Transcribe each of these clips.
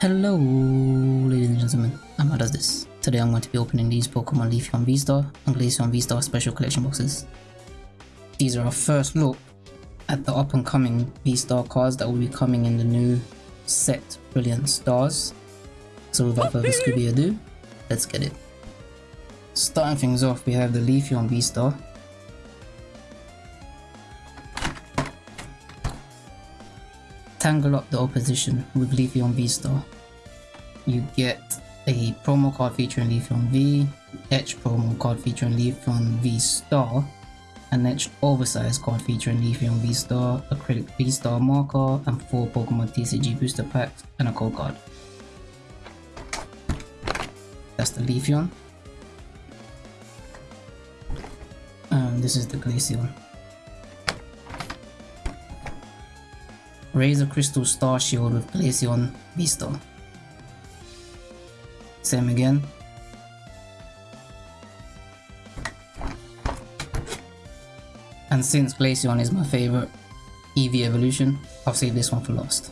Hello, ladies and gentlemen, I'm does this. Today I'm going to be opening these Pokemon Leafeon V-Star and Glaceon V-Star Special Collection boxes. These are our first look at the up and coming V-Star cards that will be coming in the new set Brilliant Stars. So without further Scooby ado, let's get it. Starting things off, we have the Leafeon V-Star. Tangle up the opposition with Leafeon V-Star. You get a promo card featuring Leafeon V, etched promo card featuring Leafeon V-Star, an etched oversized card featuring Leafeon V-Star, acrylic V-Star marker, and 4 Pokemon TCG booster packs, and a code card. That's the Leafeon. And this is the Glaceon. Razor Crystal Star Shield with Glaceon V-Star. Same again. And since Glaceon is my favorite EV evolution, I'll save this one for last.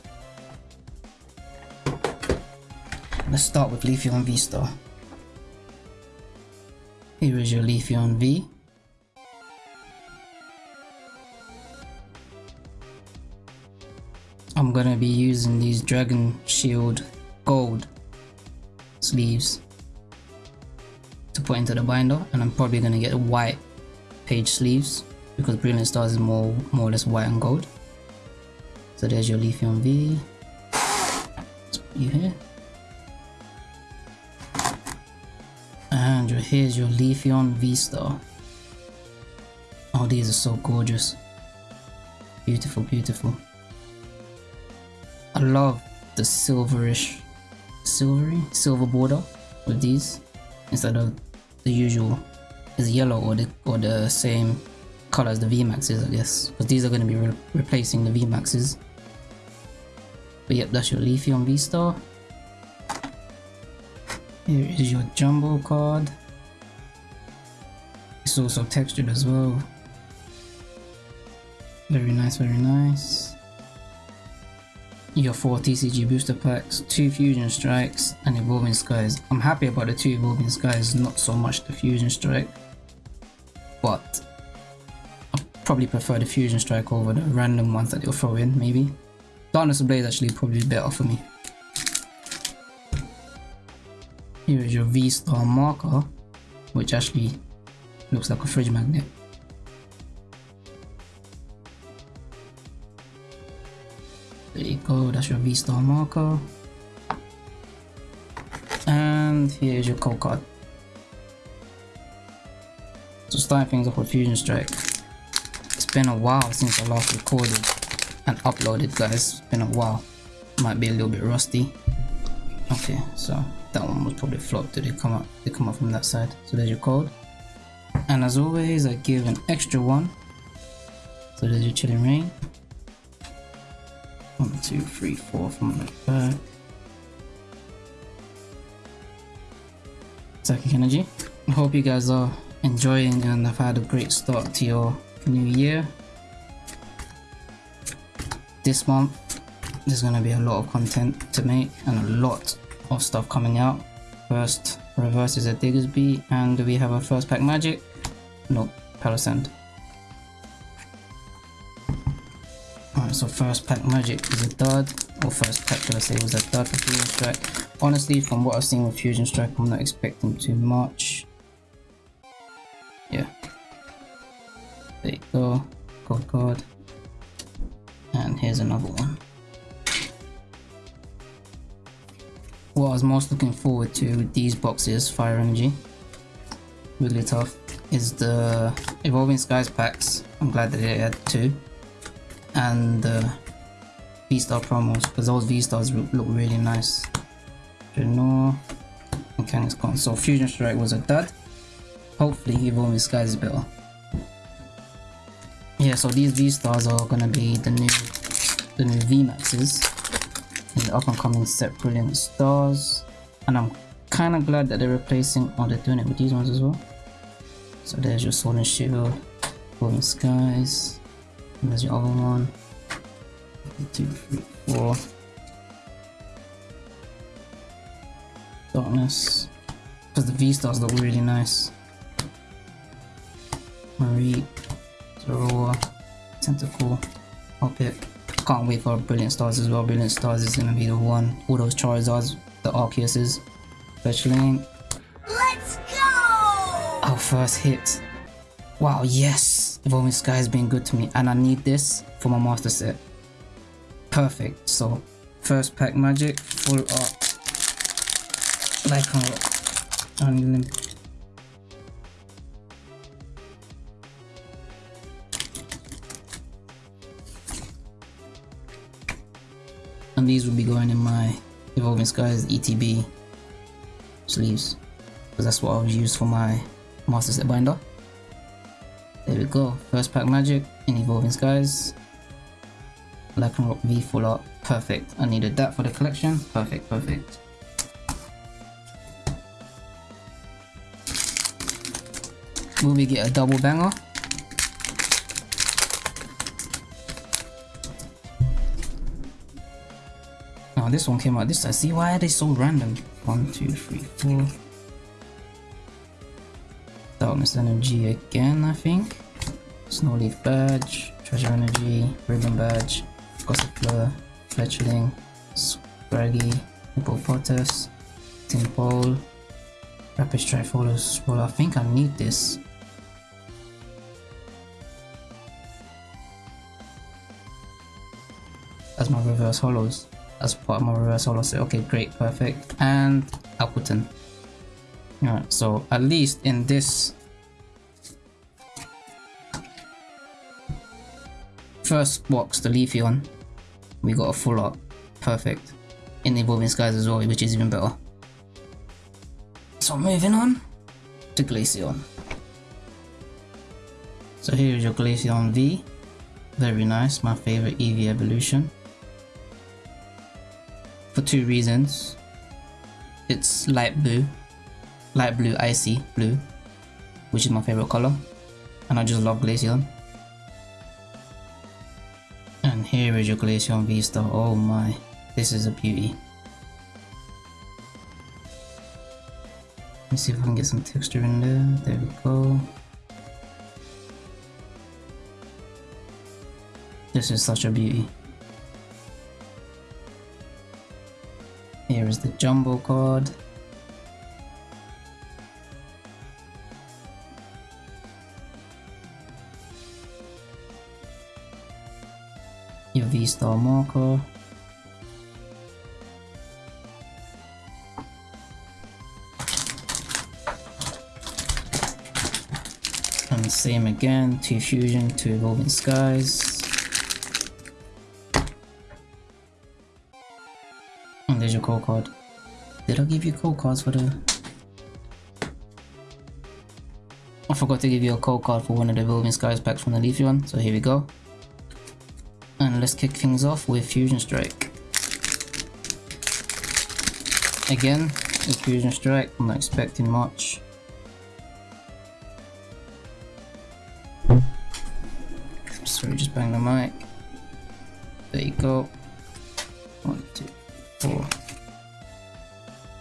Let's start with Leafeon V-Star. Here is your Leafeon V. I'm gonna be using these Dragon Shield Gold sleeves to put into the binder and I'm probably gonna get white page sleeves because Brilliant Stars is more more or less white and gold. So there's your Leafeon V. You here. And here's your Leafeon V-Star. Oh, these are so gorgeous. Beautiful, beautiful. I love the silverish, silvery, silver border with these instead of the usual is yellow or the or the same color as the VMAXs, I guess, because these are going to be re replacing the VMAXs. But yep, that's your Leafeon V-Star. Here is your Jumbo card. It's also textured as well. Very nice, very nice your four TCG booster packs, two Fusion Strikes, and Evolving Skies. I'm happy about the two Evolving Skies, not so much the Fusion Strike, but I probably prefer the Fusion Strike over the random ones that they'll throw in, maybe. Darkness Ablaze actually probably better for me. Here is your V-Star marker, which actually looks like a fridge magnet. You that's your V-Star marker. And here's your code card. So starting things off with Fusion Strike. It's been a while since I last recorded and uploaded guys, it's been a while. Might be a little bit rusty. Okay, so that one was probably flopped, did it come up they come up from that side. So there's your code. And as always I give an extra one. So there's your Chilling Reign. One, two, three, four from the back. Psychic Energy. I hope you guys are enjoying and have had a great start to your new year. This month, there's going to be a lot of content to make and a lot of stuff coming out. First, reverse is a Diggersby, and we have a first pack magic. No, Palossand. Alright, so first pack magic is a dud, or first pack should I say was a dud for Fusion Strike. Honestly, from what I've seen with Fusion Strike, I'm not expecting too much. Yeah. There you go, code god And here's another one. What I was most looking forward to with these boxes, Fire Energy, really tough is the Evolving Skies packs. I'm glad that they had two and the V-Star promos because those V-Stars look really nice. Drednaw and Kangaskhan. So Fusion Strike was a dud. Hopefully Evolving Skies is better. Yeah, so these V-Stars are gonna be the new the new V-Maxes in the up and coming set Brilliant Stars. And I'm kinda glad that they're replacing oh they're doing it with these ones as well. So there's your Sword and Shield, Golden Skies. And there's your other one. Two, three, four. Darkness. Because the V-stars look really nice. Marie, Zorua, Tentacool, Hoppip. Can't wait for Brilliant Stars as well. Brilliant Stars is gonna be the one. All those Charizards, the Arceuses, Fletchling. Let's go! Our first hit. Wow, yes! Evolving Sky has been good to me and I need this for my master set. Perfect. So, first pack magic, full art. Like uh, on Unlim and these will be going in my Evolving Skies ETB sleeves because that's what I'll use for my master set binder there we go. First pack magic. In Evolving Skies. Lycanroc V full art. Perfect. I needed that for the collection. Perfect perfect. Will we get a double banger? Oh, this one came out. This time. See, why are they so random? One, two, three, four. Energy again, I think. Snowleaf Badge, Treasure Energy, Ribbon Badge, Gossifleur, Fletchling, Scraggy, Hippopotas, Tympole, Rapid Strike Follows. Well, I think I need this. As my reverse hollows as part of my reverse set. Okay, great, perfect. And Appletun. Alright, so at least in this first box, the Leafeon, we got a full art. Perfect. In the Evolving Skies as well, which is even better. So moving on to Glaceon. So here is your Glaceon V. Very nice, my favorite EV evolution for two reasons. It's light blue, light blue icy blue, which is my favorite color, and I just love Glaceon. Here is your Glaceon V-Star, oh my, this is a beauty. Let me see if I can get some texture in there, there we go. This is such a beauty. Here is the jumbo card. V-Star marker. And same again, two fusion, two evolving skies. And there's your code card. Did I give you code cards for the... I forgot to give you a code card for one of the Evolving Skies packs from the leafy one so here we go. And let's kick things off with Fusion Strike. Again, with Fusion Strike, I'm not expecting much. Sorry, just bang the mic. There you go. One, two, four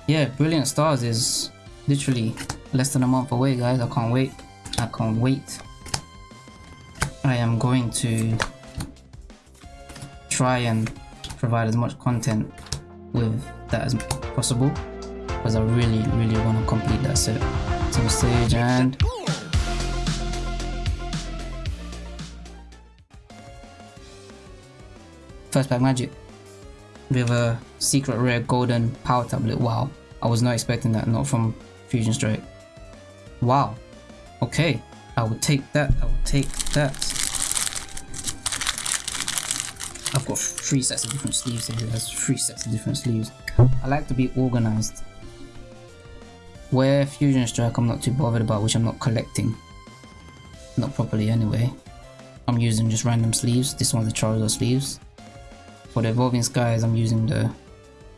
yeah, Brilliant Stars is literally less than a month away, guys. I can't wait. I can't wait. I am going to try and provide as much content with that as possible because I really, really want to complete that set. Team stage and first pack magic with a secret rare golden power tablet. Wow, I was not expecting that, not from Fusion Strike. Wow, okay, I will take that, I will take that. I've got three sets of different sleeves here, there's three sets of different sleeves. I like to be organized. Where Fusion Strike I'm not too bothered about, which I'm not collecting. Not properly anyway. I'm using just random sleeves. This one's the Charizard sleeves for the Evolving Skies, I'm using the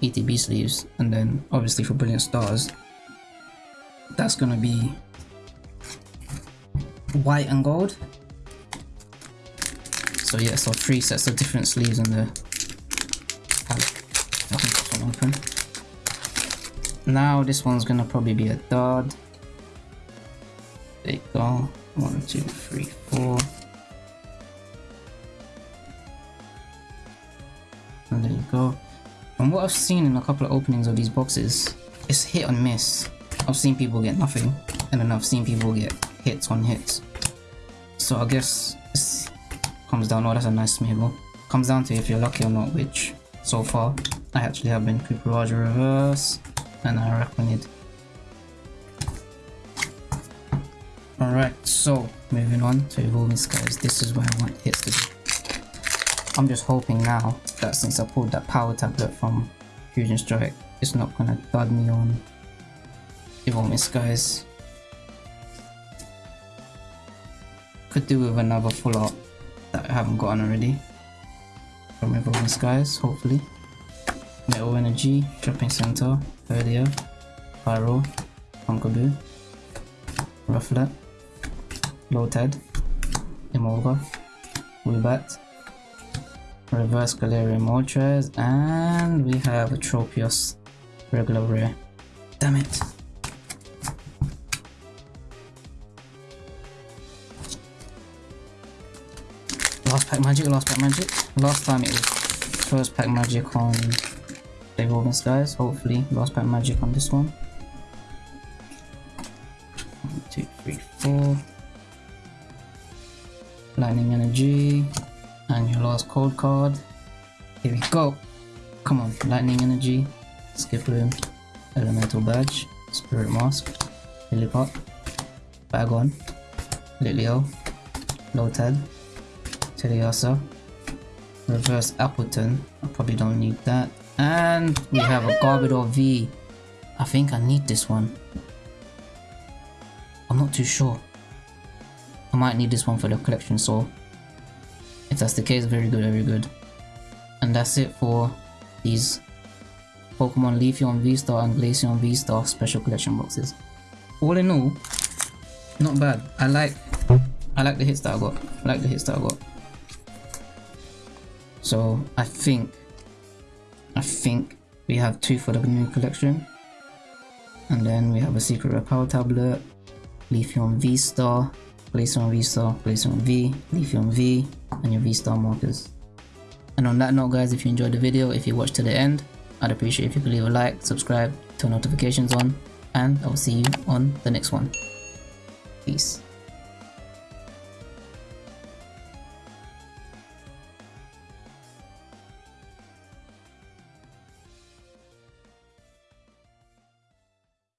ETB sleeves, and then obviously for Brilliant Stars, that's gonna be white and gold. So yeah, so three sets of different sleeves in the palette. I open. now this one's gonna probably be a dud. There you go. One, two, three, four. And there you go. And what I've seen in a couple of openings of these boxes, it's hit and miss. I've seen people get nothing, and then I've seen people get hits on hits. So I guess this comes down, oh that's a nice Smeargle. Comes down to if you're lucky or not, which so far I actually have been Cooperage Reverse and I reckon it. Alright, so moving on to Evolving Skies, this is where I want hits to be. I'm just hoping now that since I pulled that power tablet from Fusion Strike, it's not gonna dud me on Evolving Skies. Could do with another full art that I haven't gotten already from Evolving Skies, hopefully. Metal Energy, Shopping Center, earlier, Pyro, Pumpkaboo, Rufflet, Lotad, Emolga, Woobat, Reverse Galarian Moltres, and we have a Tropius regular rare. Damn it! Last pack magic, last pack magic. Last time it was first pack magic on the Evolving Skies. Hopefully, last pack magic on this one. One, two, three, four. Lightning Energy. And your last cold card. Here we go. Come on, Lightning Energy. Skiploom. Elemental Badge. Spirit Mask. Lillipup. Bagon. Litleo. Lotad. Teddiursa. Reverse Appletun. I probably don't need that. And we have a Garbodor V. I think I need this one. I'm not too sure. I might need this one for the collection, so if that's the case, very good, very good. And that's it for these Pokemon Leafeon V-Star and Glaceon V-Star special collection boxes. All in all, not bad. I like I like the hits that I got. I like the hits that I got. So I think, I think we have two for the new collection. And then we have a secret power tablet, Leafeon V-Star, Glaceon V-Star, Glaceon V, Leafeon V, and your V-Star markers. And on that note guys, if you enjoyed the video, if you watched to the end, I'd appreciate if you could leave a like, subscribe, turn notifications on, and I'll see you on the next one. Peace.